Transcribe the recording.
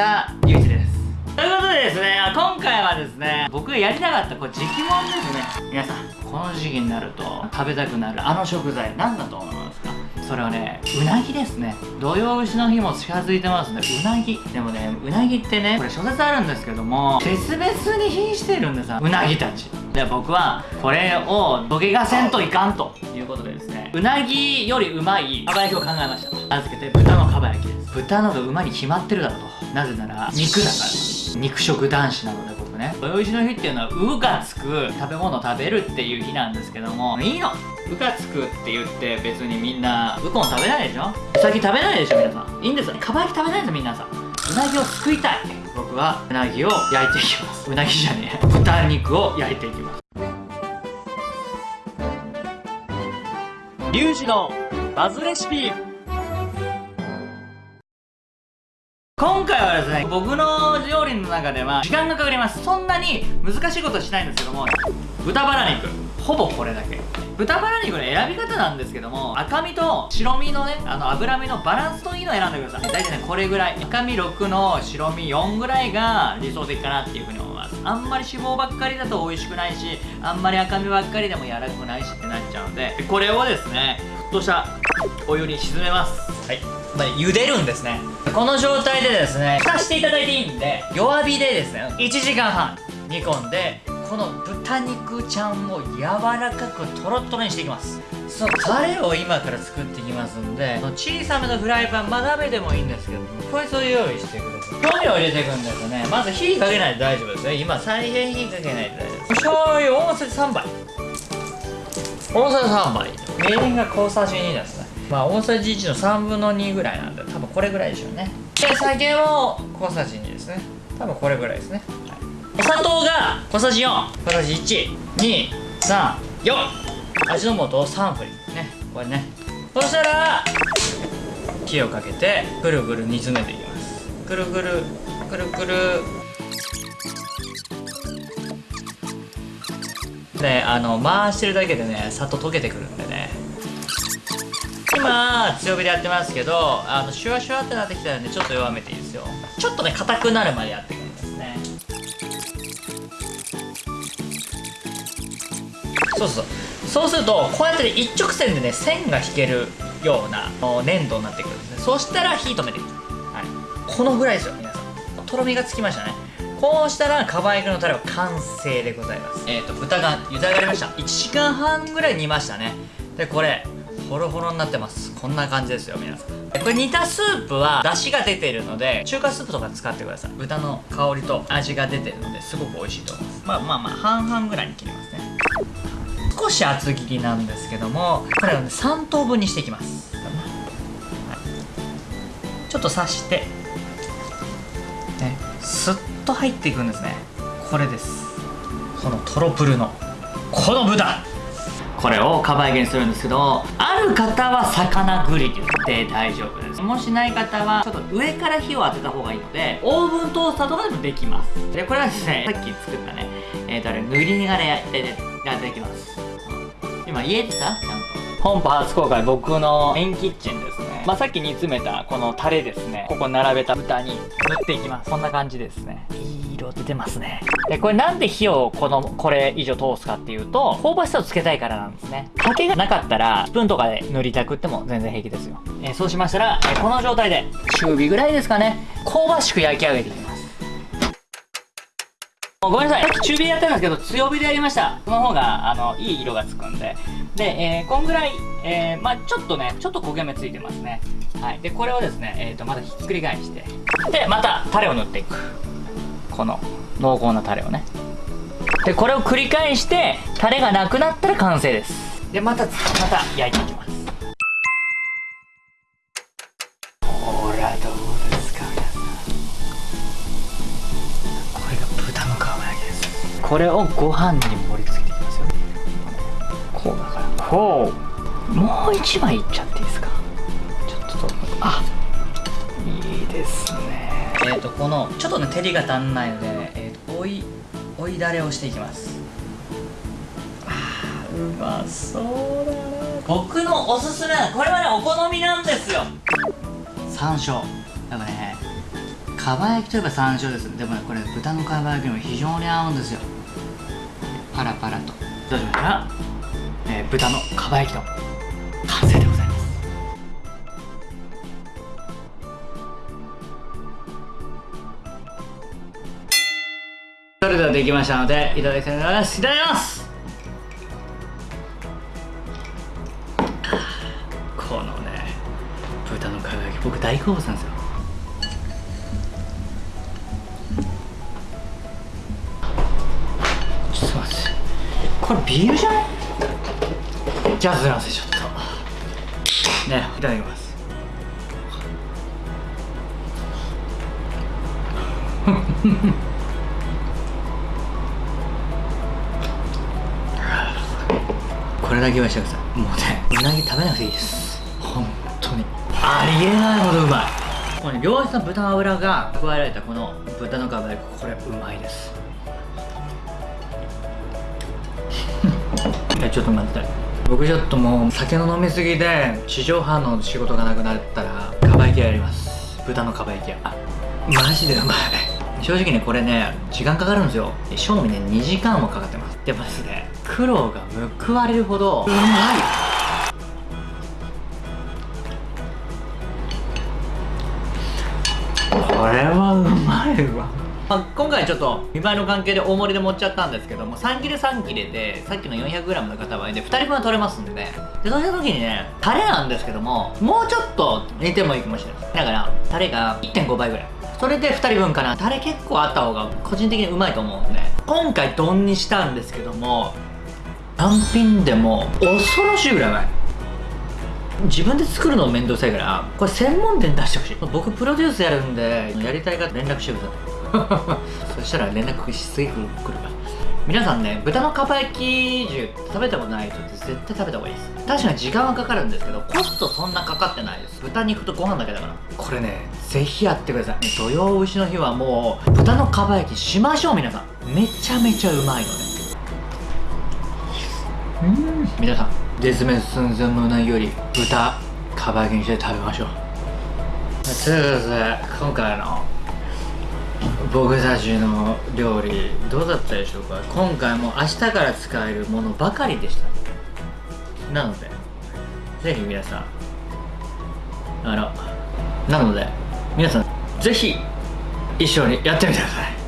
したゆうちです。ということでですね今回はですね僕がやりたかったこれ時期もんですね。皆さんこの時期になると食べたくなるあの食材何だと思いますか？それはねうなぎですね。土用牛の日も近づいてますね。うなぎ。でもねうなぎってねこれ諸説あるんですけども別々に瀕してるんですうなぎたち。で僕はこれを土下がせんといかんということでですねうなぎよりうまいかば焼きを考えました。名付けて豚のかば焼きです。豚の方がうまに決まってるだろうと。なぜなら肉だから。肉食男子なので僕ね。土用の日っていうのは「う」がつく食べ物を食べるっていう日なんですけども。いいの。うがつくって言って別にみんなウコン食べないでしょ。うさぎ食べないでしょ皆さん。いいんですよ。かば焼き食べないです皆さん。うなぎをすくいたい。僕はうなぎを焼いていきます。うなぎじゃねえ。豚肉を焼いていきます。リュウジのバズレシピ。今回はですね僕の料理の中では時間がかかります。そんなに難しいことはしないんですけども豚バラ肉。ほぼこれだけ。豚バラ肉の選び方なんですけども赤身と白身のねあの脂身のバランスといいのを選んでください。大体ねこれぐらい。赤身6の白身4ぐらいが理想的かなっていうふうに思います。あんまり脂肪ばっかりだと美味しくないしあんまり赤身ばっかりでも柔らかくないしってなっちゃうのでこれをですね沸騰したお湯に沈めます。はい。まあ、茹でるんですね。この状態でですね蓋していただいていいんで弱火でですね1時間半煮込んでこの豚肉ちゃんを柔らかくトロトロにしていきます。そのタレを今から作っていきますんで小さめのフライパンまあ鍋でもいいんですけどこれそれ用意してください。調味料を入れていくんですよね。まず火かけないと大丈夫ですよ。今再現火かけないと大丈夫です。醤油大さじ3杯。大さじ3杯。みりんが小さじ2ですねまあ大さじ1の3分の2ぐらいなんで多分これぐらいでしょうね。で酒も小さじ2ですね。多分これぐらいですね、はい、お砂糖が小さじ4小さじ1234味の素を3振りね。これね。そしたら火をかけてぐるぐる煮詰めていきます。ぐるぐるぐるぐる。であの回してるだけでねさっと溶けてくるんでね今強火でやってますけどあのシュワシュワってなってきたらねちょっと弱めていいですよ。ちょっとね硬くなるまでやっていくんですね。そうそうそう。するとこうやって、ね、一直線でね線が引けるような粘土になってくるんですね。そしたら火止めていく、はい、このぐらいですよ皆さん。とろみがつきましたね。こうしたらかば焼きのタレは完成でございます。えっ、ー、と豚が茹で上がりました。1時間半ぐらい煮ましたね。でこれホロホロになってます。こんな感じですよ皆さん。これ煮たスープは出汁が出てるので中華スープとか使ってください。豚の香りと味が出てるのですごく美味しいと思います。まあまあまあ半々ぐらいに切りますね。少し厚切りなんですけどもこれをね3等分にしていきます、ちょっと刺してねスッと入っていくんですね。これです。このトロプルのこの豚これをかば焼きにするんですけどある方は魚グリルで大丈夫です。もしない方はちょっと上から火を当てた方がいいのでオーブントースターとかでもできます。でこれはですねさっき作ったねえっ、ー、とあれ塗りがねやっていきます。今家でさちゃんと。本邦初公開僕のメインキッチンですね。まあさっき煮詰めたこのタレですね。ここ並べた豚に塗っていきます。こんな感じですね。出てますねでこれなんで火をこのこれ以上通すかっていうと香ばしさをつけたいからなんですね竹がなかったらスプーンとかで塗りたくっても全然平気ですよ、え、そうしましたら、え、この状態で中火ぐらいですかね香ばしく焼き上げていきますごめんなさい。さっき中火やったんですけど、強火でやりました。その方が、あの、いい色がつくんで。で、えー、こんぐらい、えー、まあちょっとね、ちょっと焦げ目ついてますね。はい。で、これをですね、えっ、ー、と、またひっくり返して、で、また、タレを塗っていく。この、濃厚なタレをね。で、これを繰り返して、タレがなくなったら完成です。で、また、また焼いていきます。ほら、どうですか、皆さん。これが豚の皮焼きです。これをご飯に盛り付けていきますよ。こうだから。こう。もう一枚いっちゃっていいですか？ちょっと、あいいですね。えっ、ー、と、この、ちょっとね、照りが足んないので、え、ー、と、追い、追いだれをしていきます。あーうまそうだね僕のおすすめはこれはねお好みなんですよ。山椒。やっぱねかば焼きといえば山椒です。でもねこれ豚のかば焼きにも非常に合うんですよ。パラパラと。どうしました？ら、えー豚のかば焼きの完成でございます。それでできましたのでいただきたいと思いますいただきます。このね豚のかば焼き僕大好物なんですよ。ちょっと待って。これビールじゃない？じゃあずらせちょっと。ねいただきます。これだけ言わせてくださいもうねうなぎ食べなくていいです。本当に。ありえないほどうまい。このね良質な豚の脂が加えられたこの豚のかば焼きこれうまいです。いやちょっと待って。僕ちょっともう酒の飲みすぎで地上波の仕事がなくなったらかば焼き屋やります。豚のかば焼き屋マジでうまい。正直ねこれね時間かかるんですよ。賞味ね2時間もかかってます。でもで。すね苦労が報われるほどうまい。これはうまいわ、まあ、今回ちょっと見栄えの関係で大盛りで盛っちゃったんですけども3切れ3切れでさっきの 400g の塊で2人分は取れますんで。ねでそうした時にねタレなんですけどももうちょっと煮てもいいかもしれない。だからタレが1.5倍ぐらい。それで2人分かな。タレ結構あった方が個人的にうまいと思うんで今回丼にしたんですけども単品でも恐ろしいぐらいうまい。自分で作るの面倒くさいからこれ専門店出してほしい。僕プロデュースやるんでやりたい方連絡してください。そしたら連絡しすぎ来るから。皆さんね豚のかば焼き重食べたことない人って絶対食べた方がいいです。確かに時間はかかるんですけどコストそんなかかってないです。豚肉とご飯だけだから。これねぜひやってください。土曜牛の日はもう豚のかば焼きしましょう皆さん。めちゃめちゃうまいので皆さん絶滅寸前のうなぎより豚かば焼きにして食べましょう。ということで今回の僕たちの料理どうだったでしょうか？今回も明日から使えるものばかりでした。なのでぜひ皆さんあのなので皆さんぜひ一緒にやってみてください。